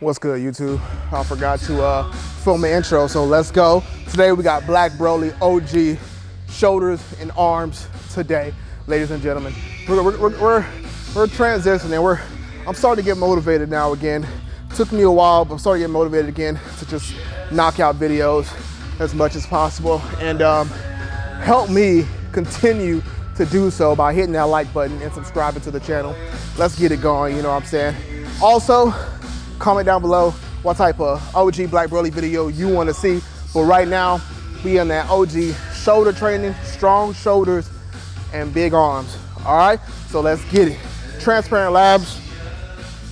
What's good, YouTube? I forgot to uh, film the intro, so let's go. Today we got Black Broly OG shoulders and arms today, ladies and gentlemen. We're, we're, we're, we're, we're transitioning. We're, I'm starting to get motivated now again. Took me a while, but I'm starting to get motivated again to just knock out videos as much as possible and um, help me continue to do so by hitting that like button and subscribing to the channel. Let's get it going, you know what I'm saying? Also, comment down below what type of OG Black Broly video you wanna see. But right now, we in that OG shoulder training, strong shoulders and big arms, all right? So let's get it. Transparent Labs,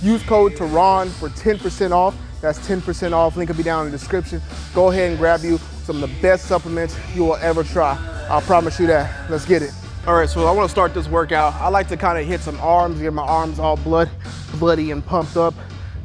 use code TERRON for 10% off. That's 10% off, link will be down in the description. Go ahead and grab you some of the best supplements you will ever try. I'll promise you that. Let's get it. All right, so I wanna start this workout. I like to kind of hit some arms, get my arms all blood, bloody and pumped up.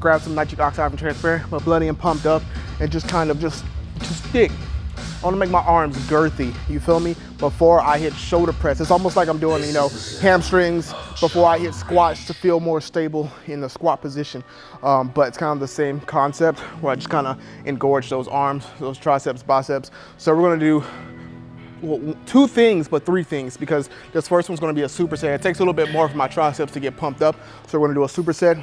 Grab some nitric oxide from Transparent, but bloody and pumped up, and just kind of just, just stick. I wanna make my arms girthy, you feel me? Before I hit shoulder press. It's almost like I'm doing, you know, hamstrings before I hit squats to feel more stable in the squat position. Um, but it's kind of the same concept where I just kind of engorge those arms, those triceps, biceps. So we're gonna do well, two things, but three things, because this first one's gonna be a superset. It takes a little bit more for my triceps to get pumped up. So we're gonna do a superset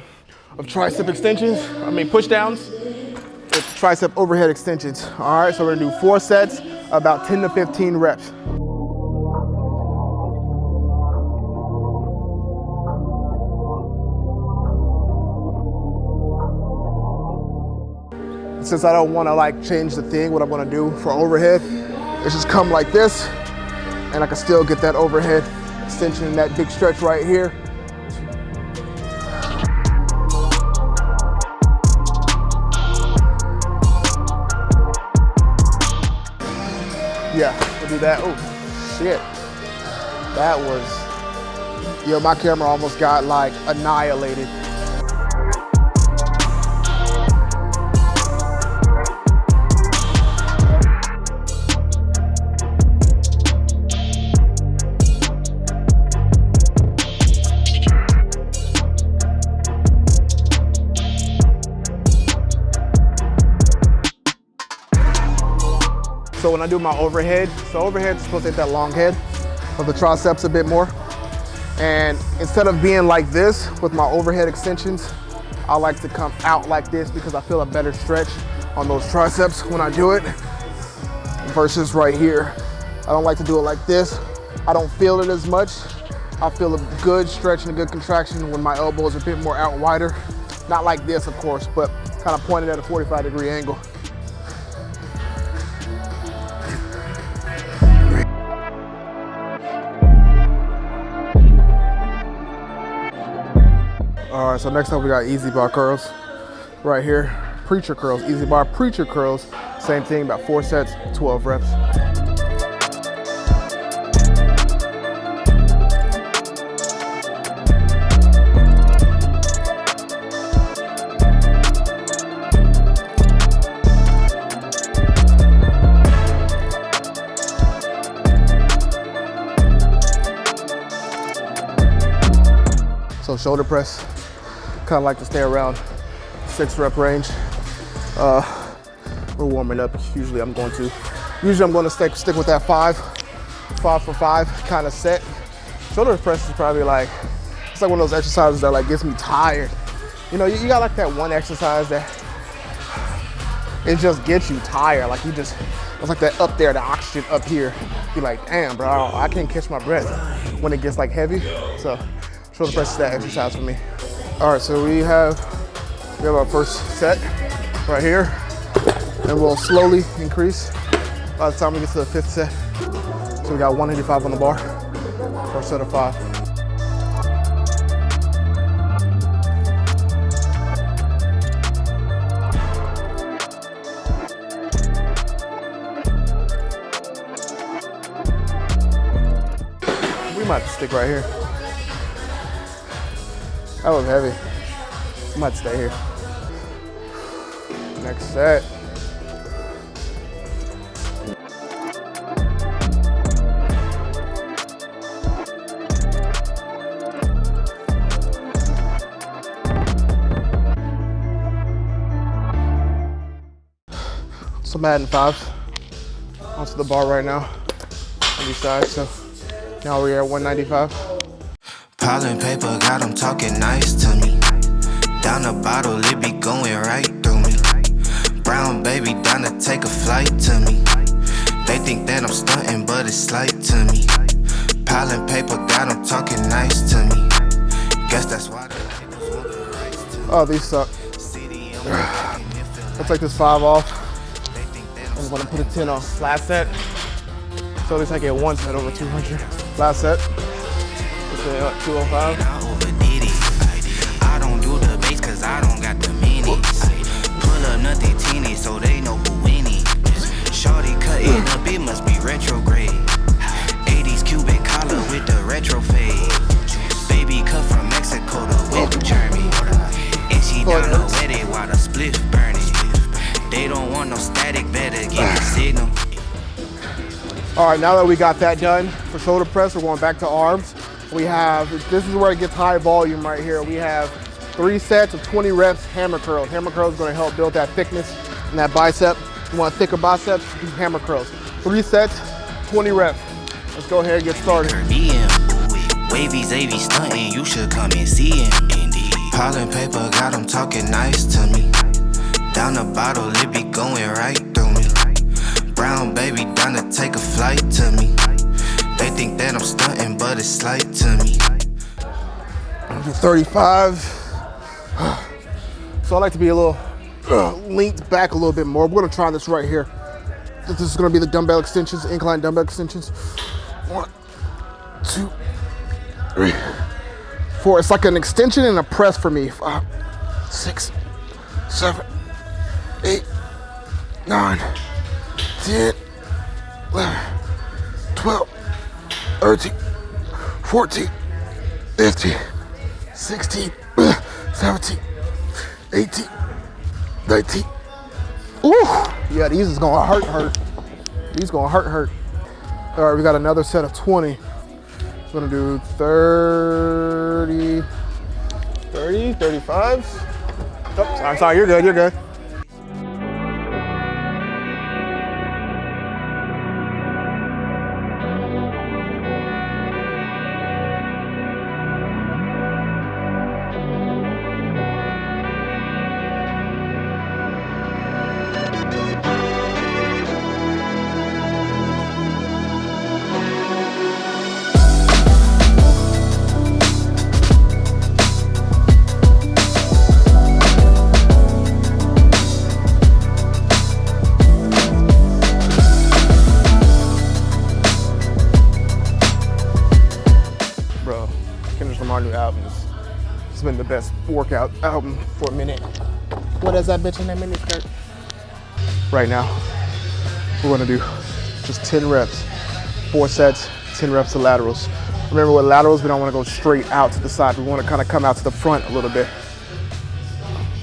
of tricep extensions, I mean push downs, with tricep overhead extensions. All right, so we're gonna do four sets, about 10 to 15 reps. Since I don't wanna like change the thing, what I'm gonna do for overhead is just come like this, and I can still get that overhead extension and that big stretch right here. Yeah, we'll do that. Oh, shit. That was, yo, my camera almost got like annihilated. So when I do my overhead, so overhead is supposed to hit that long head of the triceps a bit more. And instead of being like this with my overhead extensions, I like to come out like this because I feel a better stretch on those triceps when I do it versus right here. I don't like to do it like this. I don't feel it as much. I feel a good stretch and a good contraction when my elbows are a bit more out wider. Not like this, of course, but kind of pointed at a 45 degree angle. All right, so next up we got EZ bar curls right here. Preacher curls, EZ bar preacher curls. Same thing, about four sets, 12 reps. So shoulder press, kind of like to stay around six rep range. Uh, we're warming up. Usually I'm going to, usually I'm going to stick, stick with that five, five for five kind of set. Shoulder press is probably like, it's like one of those exercises that like gets me tired. You know, you, you got like that one exercise that it just gets you tired. Like you just, it's like that up there, the oxygen up here. You're like, damn, bro, I can't catch my breath when it gets like heavy. So shoulder press is that exercise for me. All right, so we have, we have our first set right here, and we'll slowly increase by the time we get to the fifth set. So we got 185 on the bar, first set of five. We might stick right here. That was heavy. I might stay here. Next set. some Madden 5s onto the bar right now on these sides. So now we're at 195. Piling paper, got them talking nice to me. Down the bottle, it be going right through me. Brown baby, down to take a flight to me. They think that I'm stunting, but it's slight to me. Piling paper, got them talking nice to me. Guess that's why the niggas want the rights to me. Oh, these suck. City, I'm working, it feel I'll take this five off. they think that I'm I'm gonna put a 10 on. Last set. So at least I get one set over 200. Last set. Let's uh, 205. I overdid it. I don't do the bass cause I don't got the. Pull up nothing teeny so they know who winning. Shorty cutting up, it must be retrograde. 80s Cuban collar with the retro fade. Baby cut from Mexico to. And she down the it while the spliff burning. They don't want no static, better give me signal. All right, now that we got that done for shoulder press, we're going back to arms. We have, this is where it gets high volume right here. We have three sets of 20 reps hammer curls. Hammer curls is gonna help build that thickness and that bicep. You want thicker biceps, do hammer curls. Three sets, 20 reps. Let's go ahead and get started. BM. Wavy Zavy stunting, you should come and see him. Piling paper, got him talking nice to me. Down the bottle, it be going right through me. Brown baby, down to take a flight to me. They think that I'm stunting, slight to me. do 35. So I like to be a little uh, linked back a little bit more. We're gonna try this right here. This is gonna be the dumbbell extensions, incline dumbbell extensions. One, two, three, four. It's like an extension and a press for me. Five, six, seven, eight, nine, 10, 11, 12, 13, 14, 15, 16, 17, 18, 19. Ooh, yeah, these is gonna hurt, hurt. These gonna hurt, hurt. All right, we got another set of 20. We're gonna do 30, 30, 35. Oh, sorry, sorry, you're good, you're good. Best workout album for a minute. What is that bitch in that mini skirt? Right now, we're gonna do just 10 reps, four sets, 10 reps of laterals. Remember with laterals, we don't wanna go straight out to the side. We wanna kinda come out to the front a little bit.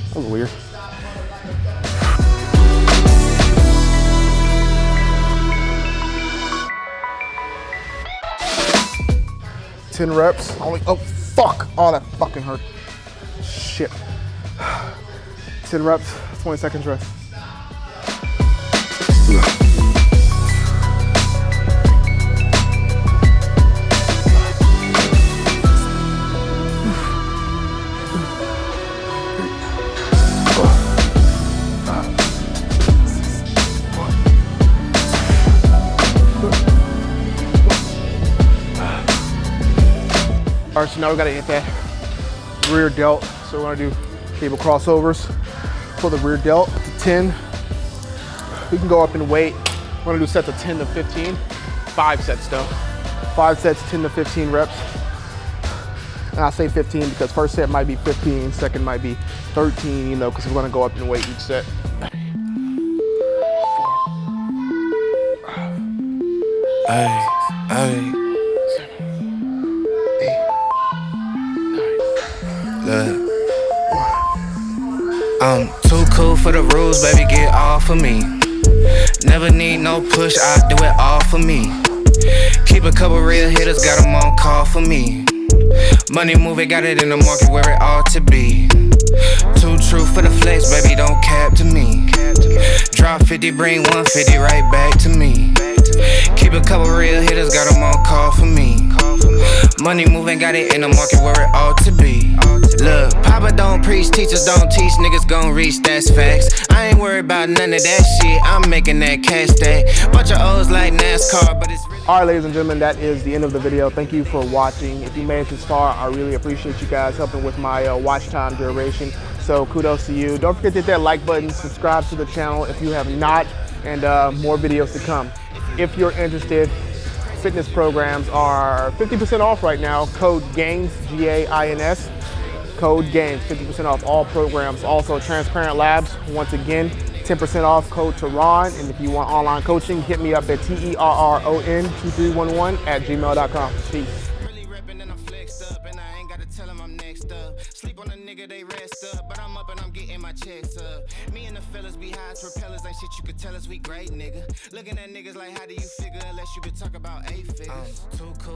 That was weird. Ten reps. Only. Oh fuck! Oh, that fucking hurt. Shit. Ten reps. Twenty seconds rest. All right, so now we gotta hit that rear delt. So we're gonna do cable crossovers for the rear delt to 10. We can go up in weight. We're gonna do sets of 10 to 15. Five sets though. Five sets, 10 to 15 reps. And I say 15 because first set might be 15, second might be 13, you know, because we're gonna go up in weight each set. Hey. I'm too cool for the rules, baby, get off of me. Never need no push, I do it all for me. Keep a couple real hitters, got them on call for me. Money moving, got it in the market where it ought to be. Too true for the flex, baby, don't cap to me. Drop 50 150, bring 150 right back to me. Money moving, got it in the market where it ought to be. Look, Papa don't preach, teachers don't teach, niggas gon' reach, that's facts. I ain't worried about none of that shit, I'm making that cash stack. Bunch of O's like NASCAR, but it's really. All right, ladies and gentlemen, that is the end of the video. Thank you for watching. If you made it this far, I really appreciate you guys helping with my uh, watch time duration. So kudos to you. Don't forget to hit that like button, subscribe to the channel if you have not, and uh, more videos to come. If you're interested, fitness programs are 50% off right now. Code GAINS, G-A-I-N-S. Code GAINS, 50% off all programs. Also, Transparent Labs, once again, 10% off code Terron. And if you want online coaching, hit me up at T-E-R-R-O-N 2311 at gmail.com. Peace. Checks up. Me and the fellas be high as propellers, ain't shit you could tell us we great, nigga. Looking at niggas like, how do you figure? Unless you could talk about eight figures. Uh, too cool